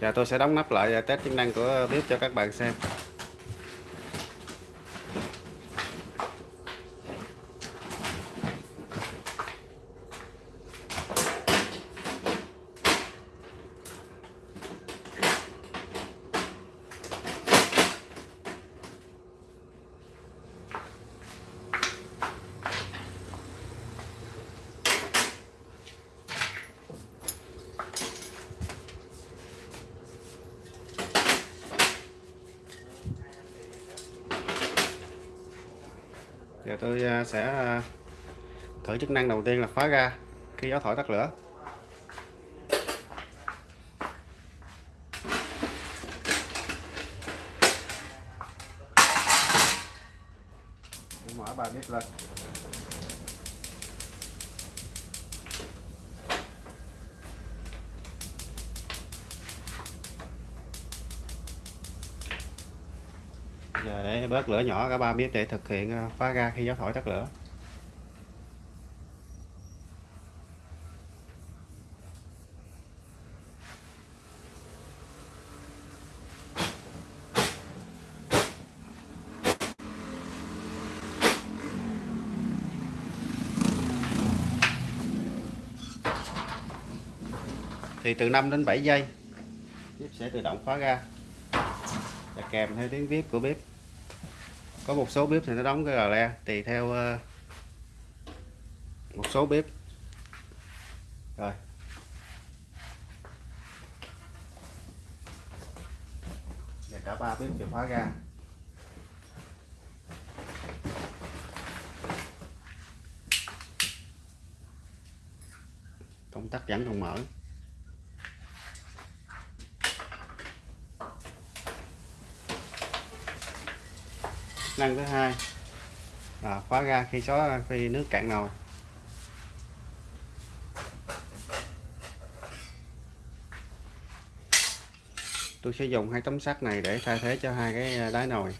Và tôi sẽ đóng nắp lại và test chức năng của bếp cho các bạn xem. Tôi à, sẽ à, thử chức năng đầu tiên là khóa ga khi gió thổi tắt lửa. Mở ba bếp lên. Giờ để bớt lửa nhỏ, cả ba biết để thực hiện ờ, phá ra khi gió thổi tắt lửa. thì từ 5 đến 7 giây bếp sẽ tự động khóa ra kèm theo tiếng bếp của bếp có một số bếp thì nó đóng cái gà le, tùy theo ờ, một số bếp rồi. Và cả ba bếp đều khóa ra. Công tắc vẫn còn mở. Năng thứ hai. Là khóa ga khi xóa, khi nước cạn nồi. Tôi sẽ dùng hai tấm sắt này để thay thế cho hai cái à, đáy nồi.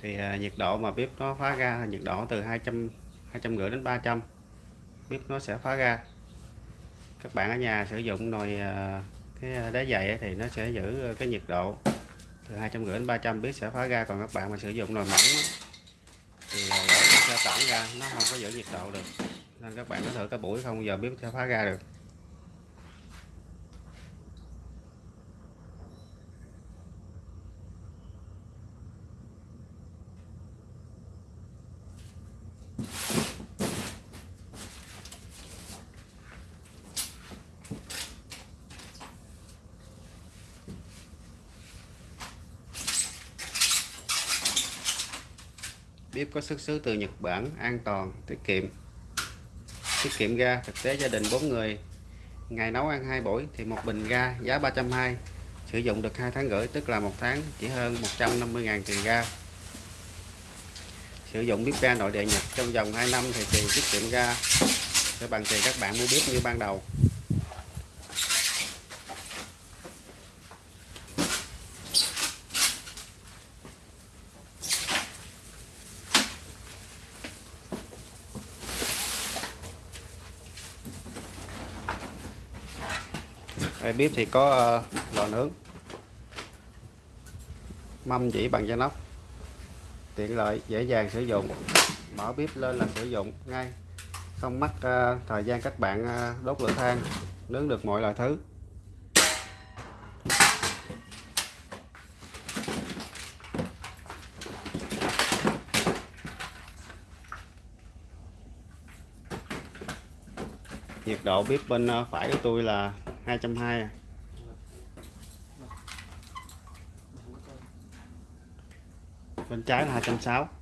Thì à, nhiệt độ mà bếp nó phá ra là nhiệt độ từ 200 250 đến 300 bếp nó sẽ phá ra. Các bạn ở nhà sử dụng nồi à, cái à, đá dày thì nó sẽ giữ cái nhiệt độ từ 250 đến 300 bếp sẽ phá ra. Còn các bạn mà sử dụng nồi mỏng thì nó sẽ tản ra, nó không có giữ nhiệt độ được. Nên các bạn có thử cái buổi không, giờ bếp sẽ phá ra được. Bếp có xuất xứ từ Nhật Bản, an toàn, tiết kiệm. Tiết kiệm ga, thực tế gia đình 4 người. Ngày nấu ăn hai buổi thì một bình ga giá 320 sử dụng được hai tháng rưỡi, tức là một tháng, chỉ hơn 150.000 tiền ga. Sử dụng bếp ga nội địa Nhật trong vòng 2 năm thì tiền tiết kiệm ga. Sẽ bằng tiền các bạn mua bếp như ban đầu. Đây, bếp thì có ờ, lò nướng. Mâm dĩ bằng da nóc tiện lợi dễ dàng sử dụng. Mở bếp lên là sử dụng ngay. Không mất ờ, thời gian các bạn ờ, đốt lửa than. Nướng được mọi loại thứ. Nhiệt độ bếp bên phải của tôi là 220 à. bên trái là 260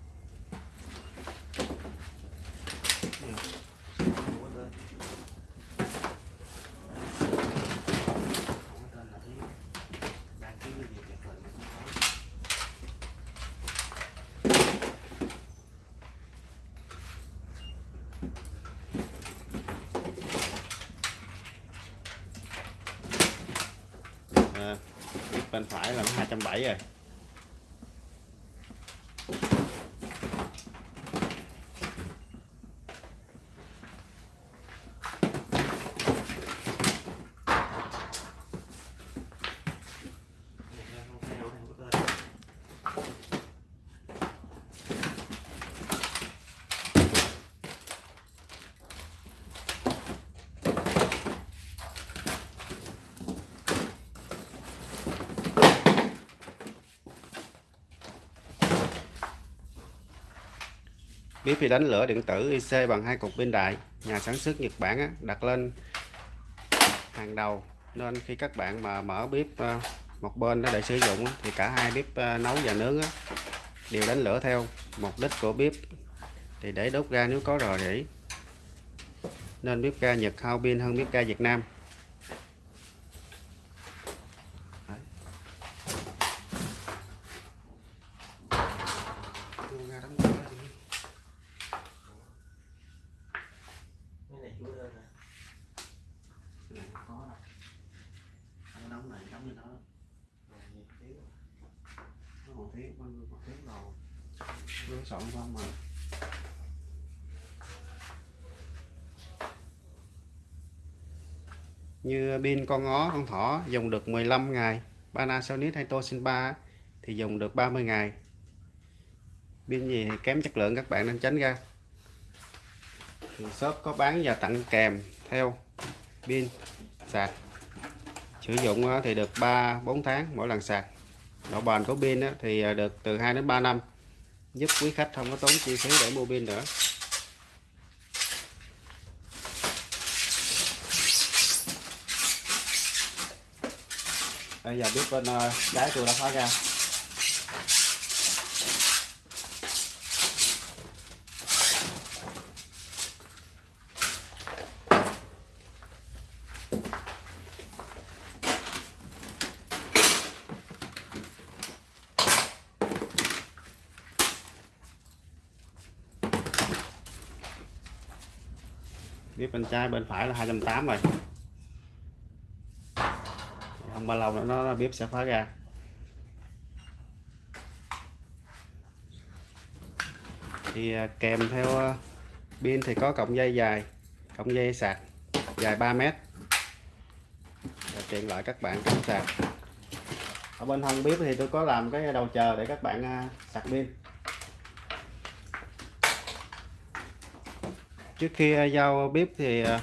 bên phải là 270 rồi. Bếp phi đánh lửa điện tử IC bằng hai cục pin đại nhà sản xuất Nhật Bản á, đặt lên hàng đầu. Nên khi các bạn mà mở bếp ờ, một bên đó để sử dụng thì cả hai bếp ờ, nấu và nướng á, đều đánh lửa theo mục đích của bếp. Thì để đốt ga nếu có rò rỉ. Nên bếp ga Nhật hao pin hơn bếp ga Việt Nam Đấy. Đưa ra đóng cửa đi. cái này chú đơn nè Này không có đâu Không đóng này đóng như đó Rồi, nhiều xíu. nó một tiếng con một tiếng rồi nó soạn không mà như pin con ngó con thỏ dùng được 15 ngày. Panasonic hay Toshiba thì dùng được 30 ngày. Pin gì thì kém chất lượng, các bạn nên tránh ra. Thì shop có bán và tặng kèm theo pin sạc. Sử dụng thì được 3 4 tháng mỗi lần sạc. Độ bền của pin thì à, được từ 2 đến 3 năm giúp quý khách không có tốn chi phí để mua pin nữa. Bây giờ biết bên ờ, trái tôi đã phá ra. Tiếp bên trái, bên phải là 280 rồi. Không bao lâu nữa nó bếp sẽ phá ra. Thì à, kèm theo à, pin thì có cọng dây dài, cọng dây sạc, dài 3 mét. Tiện lợi các bạn cắm sạc. Ở bên hông bếp thì tôi có làm cái đầu chờ để các bạn à, sạc pin. Trước khi à, giao bếp thì à,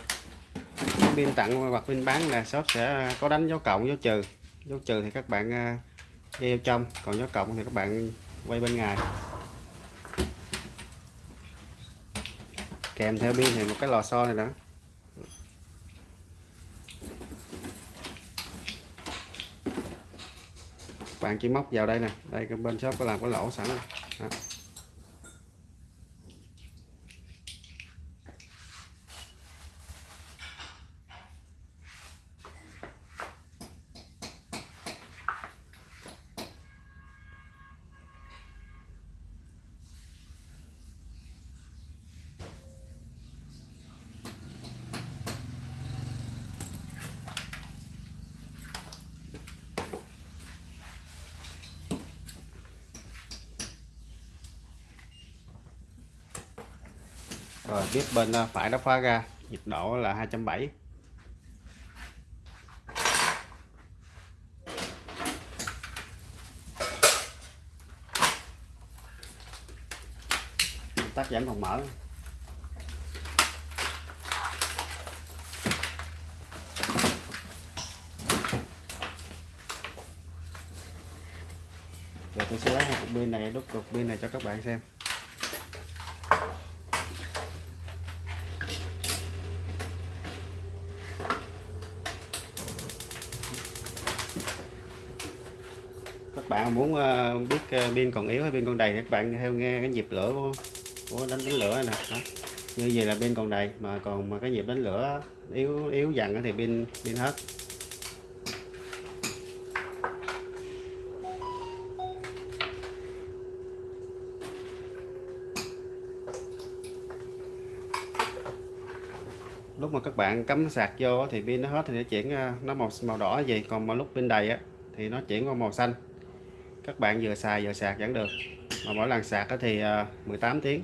bên pin tặng hoặc pin bán là shop sẽ có đánh dấu cộng, dấu trừ dấu trừ thì các bạn à, đeo trong, còn dấu cộng thì các bạn quay bên ngoài kèm theo pin thì một cái lò xo này đó bạn chỉ móc vào đây nè đây, bên shop có làm cái lỗ sẵn rồi. Đó. Rồi bếp bên à, phải đã khóa ra. Nhiệt độ là 270 tắt giảm phòng mở. Rồi, tôi sẽ lấy hai cục pin này đúc cục pin này cho các bạn xem. Muốn ờ, biết ờ, pin còn yếu hay pin còn đầy các bạn theo nghe cái nhịp lửa của, của đánh đánh lửa này nè. Đó. như vậy là pin còn đầy mà còn mà cái nhịp đánh lửa yếu yếu dần thì pin pin hết. Lúc mà các bạn cắm sạc vô thì pin nó hết thì nó chuyển ờ, nó màu màu đỏ. Gì, còn mà lúc pin đầy á thì nó chuyển qua màu xanh các bạn vừa xài vừa sạc vẫn được. Mà mỗi lần sạc thì ờ, 18 tiếng.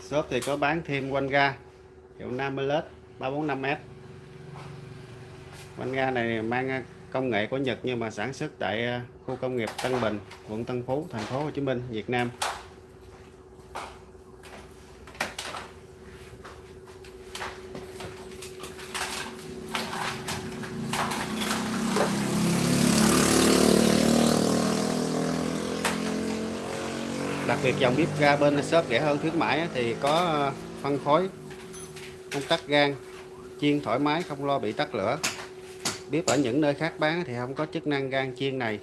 Shop thì có bán thêm quanh ga hiệu Nameless 345m bánh ga này mang à, công nghệ của Nhật nhưng mà sản xuất tại à, khu công nghiệp Tân Bình, quận Tân Phú, thành phố Hồ Chí Minh, Việt Nam. Đặc biệt dòng bếp ga bên shop rẻ hơn khuyến mãi thì có à, phân phối công tắc gan chiên thoải mái, không lo bị tắt lửa. Bếp ở những nơi khác bán thì không có chức năng gan chiên này.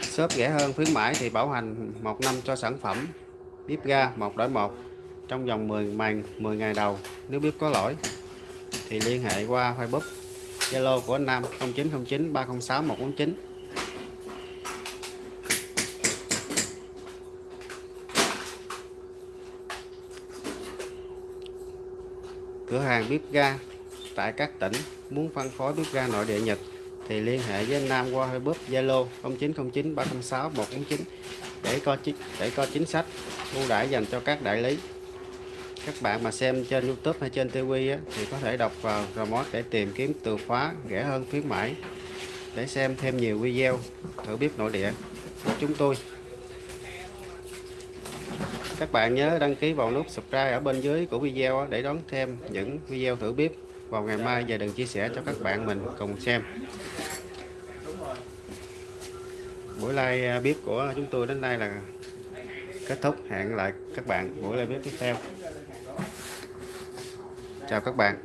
Shop rẻ hơn khuyến mãi thì bảo hành một năm cho sản phẩm. Bếp ga một đổi một, trong vòng 10 màn 10 ngày đầu. Nếu bếp có lỗi, thì liên hệ qua Facebook, Zalo của anh Nam 0909 306 149 cửa hàng bếp ga tại các tỉnh muốn phân phối bếp ga nội địa Nhật thì liên hệ với anh Nam qua Facebook Zalo 0909 306 149 để có chính để có chính sách ưu đãi dành cho các đại lý. Các bạn mà xem trên YouTube hay trên TV á, thì có thể đọc vào remote để tìm kiếm từ khóa rẻ hơn khuyến mãi. Để xem thêm nhiều video thử bếp nội địa của chúng tôi các bạn nhớ đăng ký vào nút subscribe ở bên dưới của video để đón thêm những video thử bếp vào ngày mai và đừng chia sẻ cho các bạn mình cùng xem. Buổi live à, bếp của chúng tôi đến đây là kết thúc. Hẹn lại các bạn buổi live bếp tiếp theo. Chào các bạn.